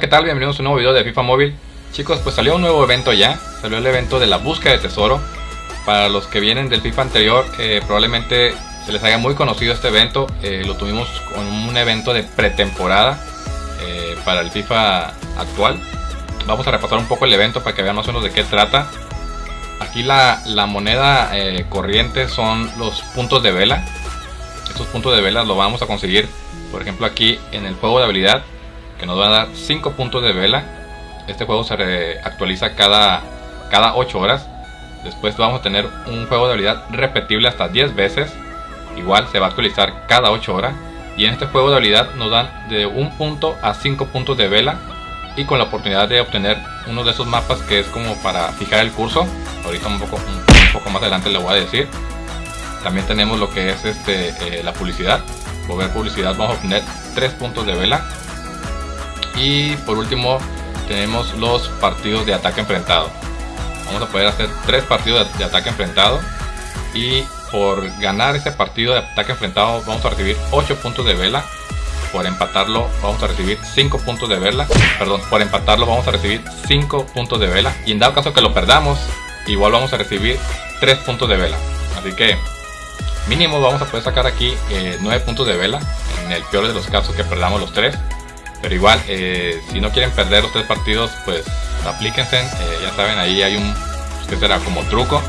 ¿qué tal? Bienvenidos a un nuevo video de FIFA Móvil. Chicos, pues salió un nuevo evento ya. Salió el evento de la búsqueda de tesoro. Para los que vienen del FIFA anterior, eh, probablemente se les haya muy conocido este evento. Eh, lo tuvimos con un evento de pretemporada eh, para el FIFA actual. Vamos a repasar un poco el evento para que vean más o menos de qué trata. Aquí la, la moneda corriente son los puntos de vela. Estos puntos de vela lo vamos a conseguir, por ejemplo, aquí en el juego de habilidad que nos va a dar 5 puntos de vela. Este juego se actualiza cada, cada 8 horas. Después vamos a tener un juego de habilidad repetible hasta 10 veces. Igual se va a actualizar cada 8 horas. Y en este juego de habilidad nos dan de 1 punto a 5 puntos de vela. Y con la oportunidad de obtener uno de esos mapas que es como para fijar el curso. Ahorita un poco, un, poco más adelante le voy a decir. También tenemos lo que es este, eh, la publicidad. Por ver publicidad vamos a obtener 3 puntos de vela y por último tenemos los partidos de ataque enfrentado. Vamos a poder hacer tres partidos de, ataque enfrentado. Y por ganar ese partido de ataque enfrentado vamos a recibir 8 puntos de vela. Por empatarlo vamos a recibir 5 puntos de vela. Perdón, por empatarlo vamos a recibir 5 puntos de vela. Y en dado caso que lo perdamos, igual vamos a recibir 3 puntos de vela. Así que mínimo vamos a poder sacar aquí 9 eh, puntos de vela. En el peor de los casos que perdamos los 3. Pero igual, eh, si no quieren perder los tres partidos, pues aplíquense. Eh, ya saben, ahí hay un, pues, que será como truco.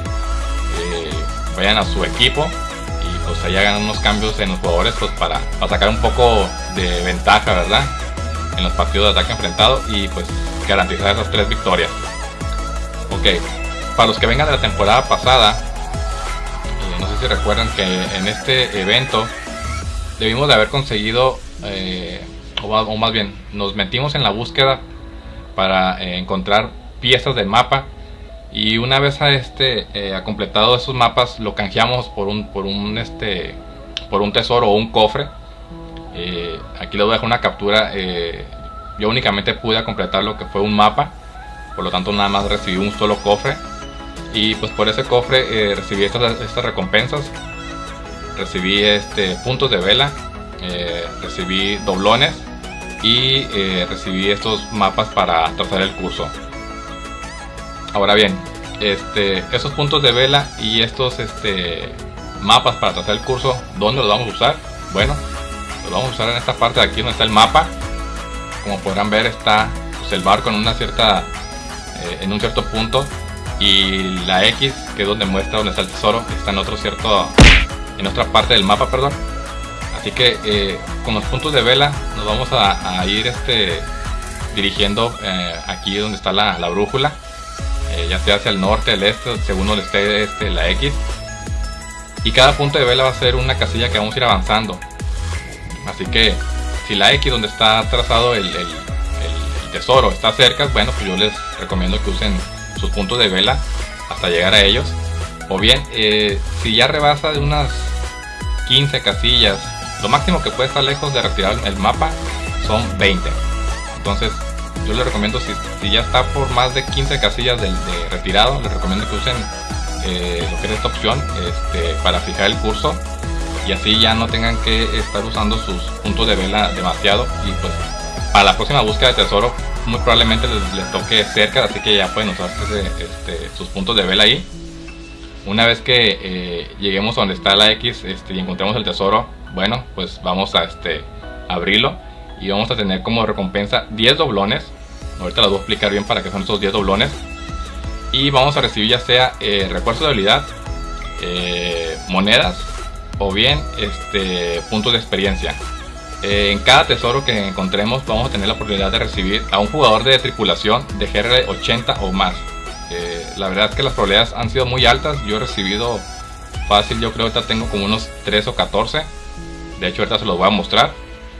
Eh, vayan a su equipo y pues ahí hagan unos cambios en los jugadores pues para, sacar un poco de ventaja, ¿verdad? En los partidos de ataque enfrentado y pues garantizar esas tres victorias. Ok, para los que vengan de la temporada pasada, no sé si recuerdan que en este evento debimos de haber conseguido o más, bien, nos metimos en la búsqueda para eh, encontrar piezas del mapa y una vez a este eh, completado esos mapas lo canjeamos por un por un este por un tesoro o un cofre. Eh, aquí les voy a dejar una captura yo únicamente pude completar lo que fue un mapa por lo tanto nada más recibí un solo cofre y pues por ese cofre recibí estas, estas recompensas. Recibí este puntos de vela recibí doblones y eh, recibí estos mapas para trazar el curso. Ahora bien, este, esos puntos de vela y estos este, mapas para trazar el curso, ¿dónde los vamos a usar? Bueno, los vamos a usar en esta parte de aquí donde está el mapa. Como podrán ver está pues, el barco en una cierta, eh, en un cierto punto y la X que es donde muestra donde está el tesoro está en otro cierto, en otra parte del mapa, perdón Así que eh, con los puntos de vela nos vamos a, ir este, dirigiendo eh, aquí donde está la, brújula. Eh, ya sea hacia el norte, el este, según donde esté este, la X. Y cada punto de vela va a ser una casilla que vamos a ir avanzando. Así que si la X donde está trazado el, tesoro está cerca, bueno, pues yo les recomiendo que usen sus puntos de vela hasta llegar a ellos. O bien, si ya rebasa de unas 15 casillas lo máximo que puede estar lejos de retirar el mapa son 20. Entonces yo les recomiendo si, ya está por más de 15 casillas de, retirado, les recomiendo que usen eh, lo que es esta opción este, para fijar el curso. Y así ya no tengan que estar usando sus puntos de vela demasiado. Y pues para la próxima búsqueda de tesoro muy probablemente les, toque cerca así que ya pueden usar este, sus puntos de vela ahí. Una vez que eh, lleguemos a donde está la X este, y encontremos el tesoro bueno, pues vamos a este, abrirlo y vamos a tener como recompensa 10 doblones. Ahorita las voy a explicar bien para qué son estos 10 doblones. Y vamos a recibir ya sea eh, refuerzo de habilidad, eh, monedas o bien este, puntos de experiencia. Eh, en cada tesoro que encontremos vamos a tener la oportunidad de recibir a un jugador de tripulación de GR 80 o más. la verdad es que las probabilidades han sido muy altas. Yo he recibido fácil, yo creo que tengo como unos 3 o 14 de hecho ahorita se los voy a mostrar.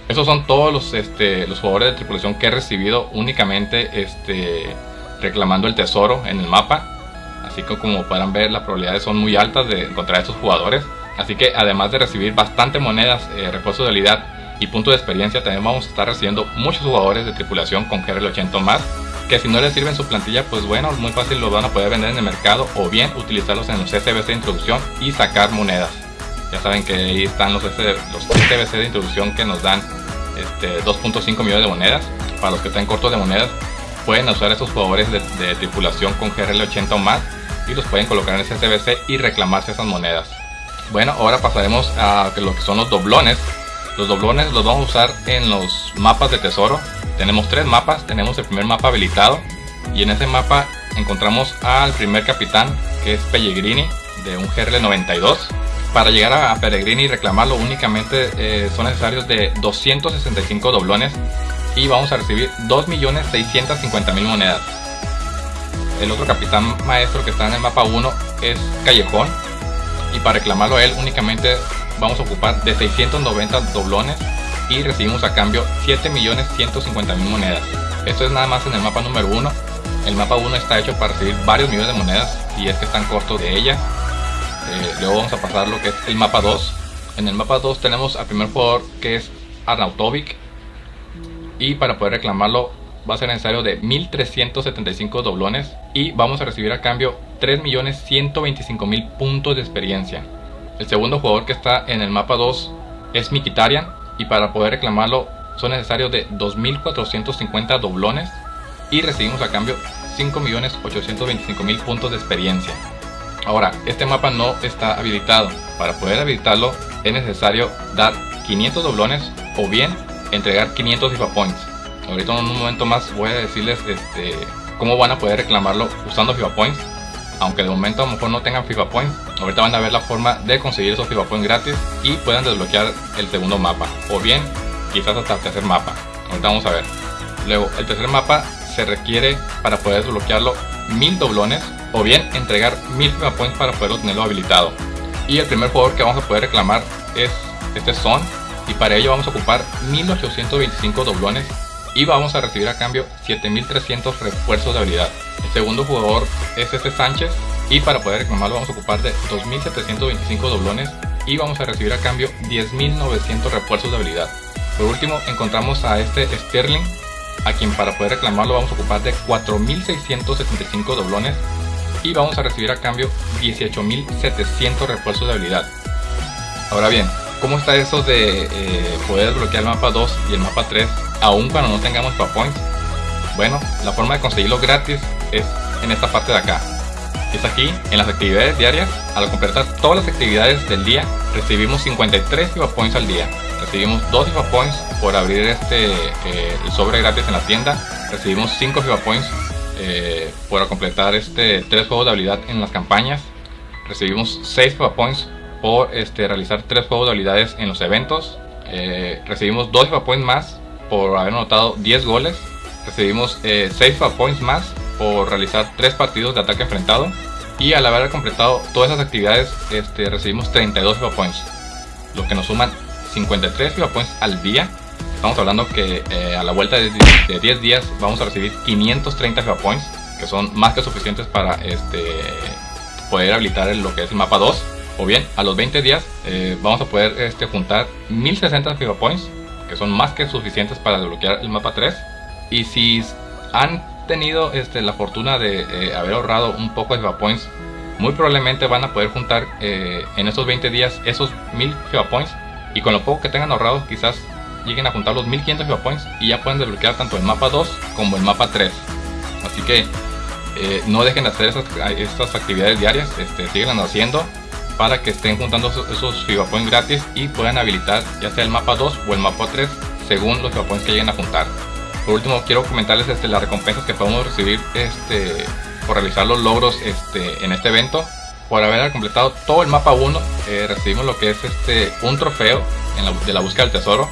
Esos son todos los, este, los jugadores de tripulación que he recibido únicamente este, reclamando el tesoro en el mapa. Así que como podrán ver las probabilidades son muy altas de encontrar a estos jugadores. Así que además de recibir bastante monedas, eh, refuerzo de habilidad y puntos de experiencia, también vamos a estar recibiendo muchos jugadores de tripulación con GRL 80 más. Que si no les sirven su plantilla, pues bueno, muy fácil los van a poder vender en el mercado o bien utilizarlos en los SBC de introducción y sacar monedas. Ya saben que ahí están los, los TBC de introducción que nos dan este, 2.5 millones de monedas. para los que están cortos de monedas, pueden usar estos jugadores de, tripulación con GRL 80 o más y los pueden colocar en ese SBC y reclamarse esas monedas. Bueno, ahora pasaremos a lo que son los doblones. Los doblones los vamos a usar en los mapas de tesoro. Tenemos tres mapas. Tenemos el primer mapa habilitado. Y en ese mapa encontramos al primer capitán, que es Pellegrini, de un GRL 92. Para llegar a Pellegrini y reclamarlo únicamente eh, son necesarios de 265 doblones. Y vamos a recibir 2.650.000 monedas. El otro capitán maestro que está en el mapa 1 es Callejón. Y para reclamarlo a él únicamente vamos a ocupar de 690 doblones y recibimos a cambio 7.150.000 monedas. Esto es nada más en el mapa número 1. El mapa 1 está hecho para recibir varios millones de monedas y es que están cortos de ella. Eh, luego vamos a pasar lo que es el mapa 2. En el mapa 2 tenemos al primer jugador que es Arnautovic. Y para poder reclamarlo va a ser necesario de 1375 doblones y vamos a recibir a cambio 3.125.000 puntos de experiencia. El segundo jugador que está en el mapa 2 es Mikitarian y para poder reclamarlo son necesarios de 2.450 doblones y recibimos a cambio 5.825.000 puntos de experiencia. Ahora, este mapa no está habilitado. Para poder habilitarlo es necesario dar 500 doblones o bien entregar 500 FIFA Points. Ahorita en un momento más voy a decirles este, cómo van a poder reclamarlo usando FIFA Points. Aunque de momento a lo mejor no tengan FIFA Points, ahorita van a ver la forma de conseguir esos FIFA Points gratis y puedan desbloquear el segundo mapa. O bien, quizás hasta el tercer mapa. Ahorita vamos a ver. Luego, el tercer mapa se requiere para poder desbloquearlo mil doblones o bien entregar mil FIFA Points para poderlo tenerlo habilitado. Y el primer jugador que vamos a poder reclamar es este Son y para ello vamos a ocupar 1825 doblones y vamos a recibir a cambio 7300 refuerzos de habilidad. El segundo jugador es este Sánchez y para poder reclamarlo vamos a ocupar de 2725 doblones y vamos a recibir a cambio 10900 refuerzos de habilidad. Por último encontramos a este Sterling a quien para poder reclamarlo vamos a ocupar de 4675 doblones y vamos a recibir a cambio 18700 refuerzos de habilidad. Ahora bien, ¿cómo está eso de eh, poder bloquear el mapa 2 y el mapa 3 aún cuando no tengamos points Bueno, la forma de conseguirlo gratis es en esta parte de acá. Es aquí, en las actividades diarias. Al completar todas las actividades del día, recibimos 53 FIFA Points al día. Recibimos 2 FIFA Points por abrir este eh, el sobre gratis en la tienda. Recibimos 5 FIFA Points eh, por completar este 3 juegos de habilidad en las campañas. Recibimos 6 FIFA Points por este, realizar 3 juegos de habilidades en los eventos. Eh, recibimos 2 FIFA Points más por haber anotado 10 goles. Recibimos 6 eh, points más por realizar 3 partidos de ataque enfrentado. Y al haber completado todas esas actividades, este, recibimos 32 FIFA points. Lo que nos suman 53 FIFA points al día. Estamos hablando que eh, a la vuelta de, 10 días vamos a recibir 530 FIFA points. Que son más que suficientes para este, poder habilitar lo que es el mapa 2. O bien, a los 20 días eh, vamos a poder este, juntar 1060 FIFA points que son más que suficientes para desbloquear el mapa 3. Y si han tenido este, la fortuna de eh, haber ahorrado un poco de FIFA Points, muy probablemente van a poder juntar eh, en esos 20 días esos 1000 FIFA Points. Y con lo poco que tengan ahorrado, quizás lleguen a juntar los 1500 FIFA Points y ya pueden desbloquear tanto el mapa 2 como el mapa 3. Así que eh, no dejen de hacer estas actividades diarias, este, haciendo para que estén juntando esos, FIFA Points gratis y puedan habilitar ya sea el mapa 2 o el mapa 3 según los FIFA Points que lleguen a juntar. Por último quiero comentarles este, las recompensas que podemos recibir este, por realizar los logros este, en este evento. Por haber completado todo el mapa 1 eh, recibimos lo que es este, un trofeo de la búsqueda del tesoro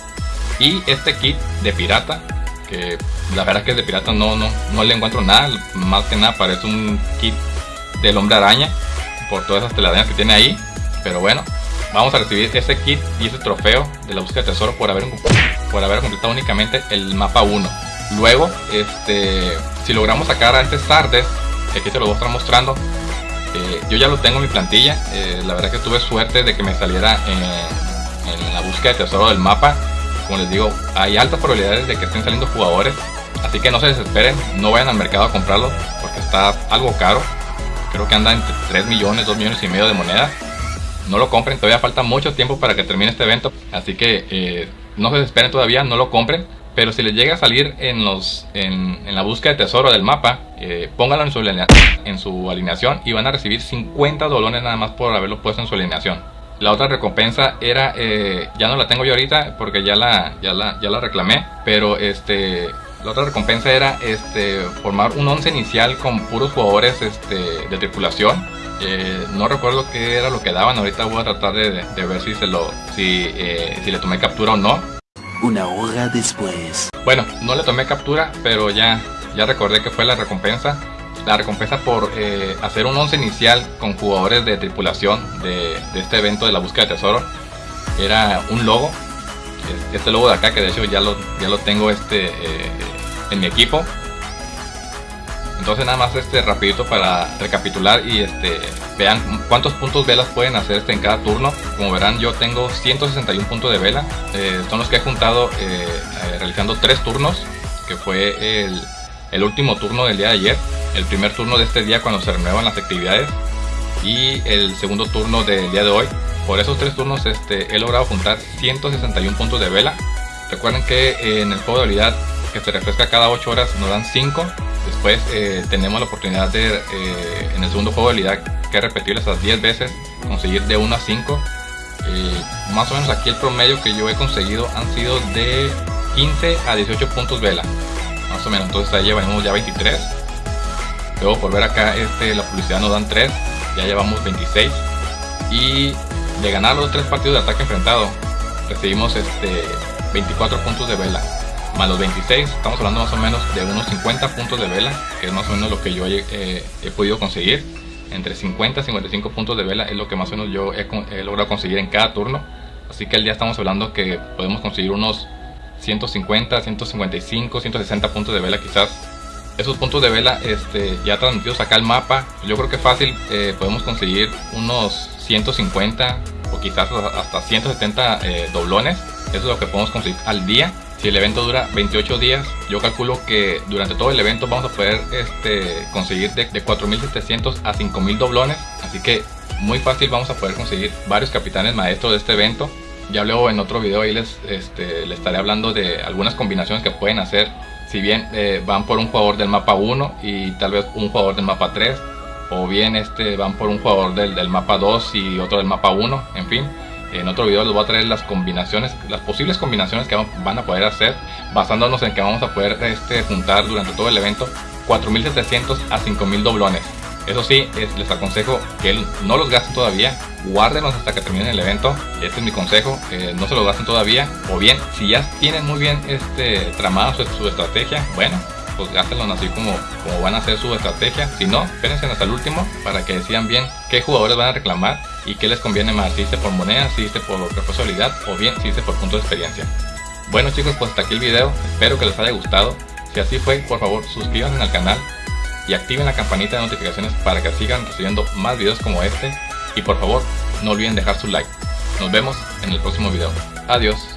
y este kit de pirata que la verdad es que de pirata no, no, no le encuentro nada, más que nada parece un kit del hombre araña por todas esas telarañas que tiene ahí. Pero bueno, vamos a recibir ese kit y ese trofeo de la búsqueda de tesoro por haber, por haber completado únicamente el mapa 1. Luego, este, si logramos sacar a este Sardes, que aquí se lo voy a estar mostrando, eh, yo ya lo tengo en mi plantilla. Eh, la verdad que tuve suerte de que me saliera en la búsqueda de tesoro del mapa. Como les digo, hay altas probabilidades de que estén saliendo jugadores. Así que no se desesperen, no vayan al mercado a comprarlo porque está algo caro creo que anda entre 3 millones, 2 millones y medio de monedas. No lo compren, todavía falta mucho tiempo para que termine este evento, así que eh, no se desesperen todavía, no lo compren. Pero si les llega a salir en, los, en, la búsqueda de tesoro del mapa, eh, pónganlo en su, en su alineación y van a recibir 50 dólares nada más por haberlo puesto en su alineación. La otra recompensa era, eh, ya no la tengo yo ahorita porque ya la, ya la, ya la reclamé, pero este, la otra recompensa era este, formar un 11 inicial con puros jugadores este, de tripulación. Eh, no recuerdo qué era lo que daban, ahorita voy a tratar de, ver si, se lo, si, si le tomé captura o no una hora después. Bueno, no le tomé captura, pero ya, ya recordé que fue la recompensa. La recompensa por eh, hacer un once inicial con jugadores de tripulación de, este evento de la búsqueda de tesoro. Era un logo. Este logo de acá, que de hecho ya lo, ya lo tengo este, eh, en mi equipo. Entonces nada más este rapidito para recapitular y este vean cuántos puntos velas pueden hacer este en cada turno. Como verán yo tengo 161 puntos de vela. Eh, son los que he juntado realizando tres turnos. Que fue el, último turno del día de ayer. El primer turno de este día cuando se renuevan las actividades. Y el segundo turno del día de hoy. Por esos tres turnos este, he logrado juntar 161 puntos de vela. Recuerden que en el juego de habilidad que se refresca cada 8 horas nos dan 5 Después eh, tenemos la oportunidad de, eh, en el segundo juego de habilidad, que repetir esas 10 veces, conseguir de 1 a 5. Eh, más o menos aquí el promedio que yo he conseguido han sido de 15 a 18 puntos vela. Más o menos, entonces ahí llevamos ya 23. Luego por ver acá este, la publicidad nos dan 3, ya llevamos 26. Y de ganar los 3 partidos de ataque enfrentado, recibimos este, 24 puntos de vela más los 26, estamos hablando más o menos de unos 50 puntos de vela, que es más o menos lo que yo he, podido conseguir. Entre 50 y 55 puntos de vela es lo que más o menos yo he, logrado conseguir en cada turno. Así que el día estamos hablando que podemos conseguir unos 150, 155, 160 puntos de vela quizás. Esos puntos de vela este, ya transmitidos acá al mapa, yo creo que fácil eh, podemos conseguir unos 150 o quizás hasta 170 eh, doblones. Eso es lo que podemos conseguir al día si el evento dura 28 días, yo calculo que durante todo el evento vamos a poder este, conseguir de, 4.700 a 5.000 doblones. Así que muy fácil vamos a poder conseguir varios capitanes maestros de este evento. Ya luego en otro video ahí les, este, les estaré hablando de algunas combinaciones que pueden hacer. Si bien eh, van por un jugador del mapa 1 y tal vez un jugador del mapa 3. O bien este, van por un jugador del, del mapa 2 y otro del mapa 1. En fin, en otro video les voy a traer las combinaciones, las posibles combinaciones que van a poder hacer basándonos en que vamos a poder este, juntar durante todo el evento 4700 a 5000 doblones. Eso sí, les aconsejo que no los gasten todavía, guárdenlos hasta que terminen el evento. Este es mi consejo, no se los gasten todavía. O bien, si ya tienen muy bien este, tramada su, estrategia, bueno, pues gástenlos así como, como van a hacer su estrategia. Si no, espérense hasta el último para que decidan bien qué jugadores van a reclamar y qué les conviene más, si hice por moneda, si hice por responsabilidad o bien si hice por punto de experiencia. Bueno chicos, pues hasta aquí el video, espero que les haya gustado. Si así fue, por favor suscríbanse al canal y activen la campanita de notificaciones para que sigan recibiendo más videos como este. Y por favor, no olviden dejar su like. Nos vemos en el próximo video. Adiós.